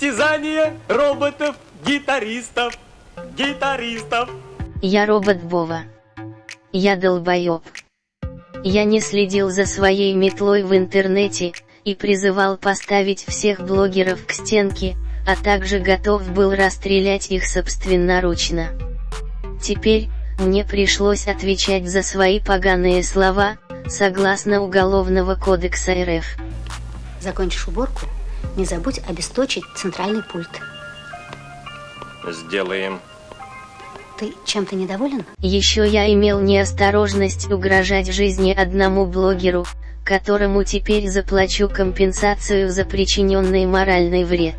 Состязание роботов-гитаристов. Гитаристов. Я робот Вова. Я долбоеб. Я не следил за своей метлой в интернете, и призывал поставить всех блогеров к стенке, а также готов был расстрелять их собственноручно. Теперь, мне пришлось отвечать за свои поганые слова, согласно Уголовного кодекса РФ. Закончишь уборку, не забудь обесточить центральный пульт. Сделаем. Ты чем-то недоволен? Еще я имел неосторожность угрожать жизни одному блогеру, которому теперь заплачу компенсацию за причиненный моральный вред.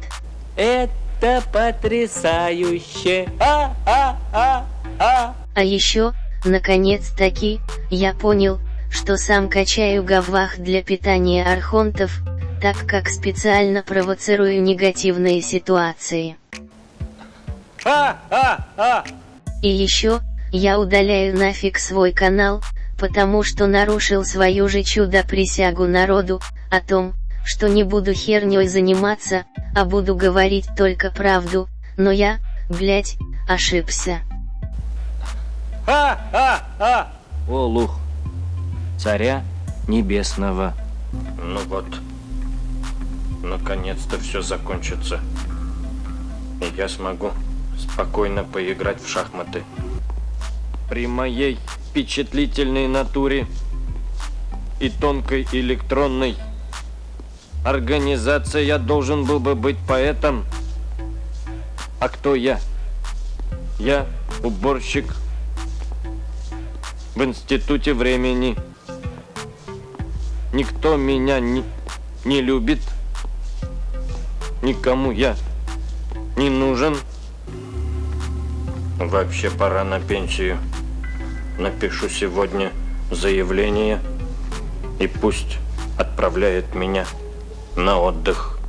Это потрясающе. А, а, а, а. А еще, наконец-таки, я понял, что сам качаю гавах для питания архонтов, так как специально провоцирую негативные ситуации. А, а, а. И еще, я удаляю нафиг свой канал, потому что нарушил свою же чудо-присягу народу, о том, что не буду херней заниматься, а буду говорить только правду, но я, блять, ошибся. А, а, а. Олух, царя небесного. Ну вот. Наконец-то все закончится. И я смогу спокойно поиграть в шахматы. При моей впечатлительной натуре и тонкой электронной организации я должен был бы быть поэтом. А кто я? Я уборщик в институте времени. Никто меня не, не любит. Никому я не нужен. Вообще пора на пенсию. Напишу сегодня заявление и пусть отправляет меня на отдых.